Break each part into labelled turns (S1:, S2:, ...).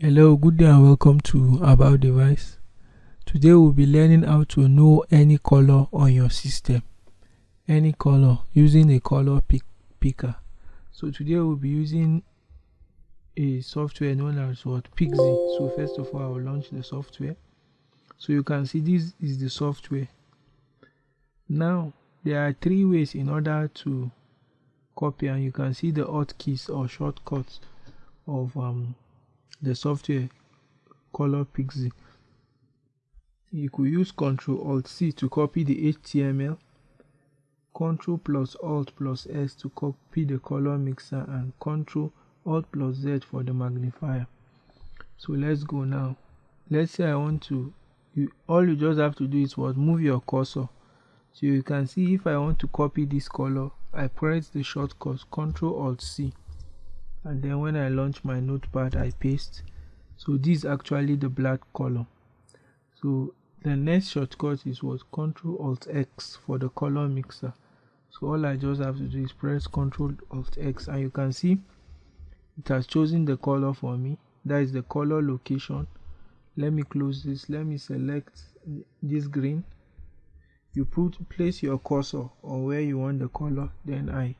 S1: Hello, good day and welcome to About Device. Today we'll be learning how to know any color on your system. Any color using a color pick picker. So today we'll be using a software known as what Pixie. So first of all, I will launch the software. So you can see this is the software. Now there are three ways in order to copy and you can see the hotkeys or shortcuts of um, the software color pixie you could use ctrl alt c to copy the html ctrl plus alt plus s to copy the color mixer and ctrl alt plus z for the magnifier. So let's go now. Let's say i want to you all you just have to do is what move your cursor. So you can see if i want to copy this color I press the shortcut Ctrl Alt C and then when I launch my notepad I paste. So this is actually the black color. So the next shortcut is what? Ctrl Alt X for the color mixer. So all I just have to do is press Ctrl Alt X. And you can see it has chosen the color for me. That is the color location. Let me close this. Let me select this green. You put place your cursor on where you want the color. Then I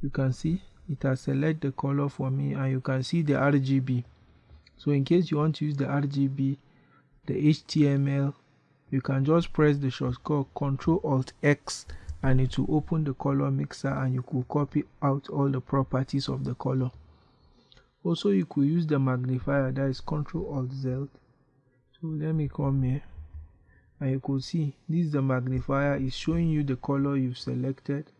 S1: you can see it has select the color for me and you can see the RGB so in case you want to use the RGB the HTML you can just press the shortcut Ctrl Alt X and it will open the color mixer and you could copy out all the properties of the color. Also you could use the magnifier that is Ctrl Alt Z. So let me come here and you could see this is the magnifier. Is showing you the color you've selected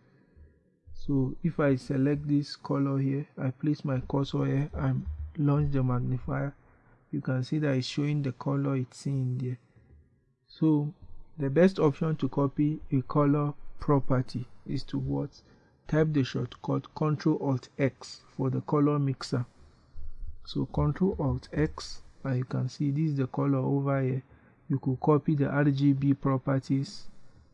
S1: so if I select this color here I place my cursor here and launch the magnifier. You can see that it's showing the color it's in there. So the best option to copy a color property is to what? Type the shortcut Ctrl Alt X for the color mixer. So Ctrl Alt X and you can see this is the color over here. You could copy the RGB properties,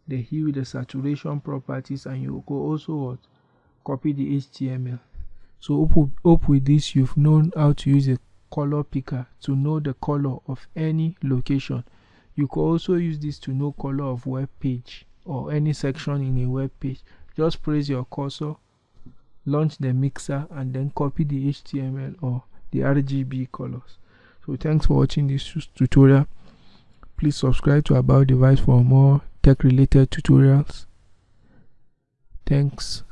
S1: the hue, the saturation properties, and you could also what, copy the HTML. So hope, with this you've known how to use a color picker to know the color of any location. You could also use this to know color of web page or any section in a web page. Just press your cursor, launch the mixer and then copy the HTML or the RGB colors. So thanks for watching this tutorial. Please subscribe to About Device for more tech related tutorials. Thanks.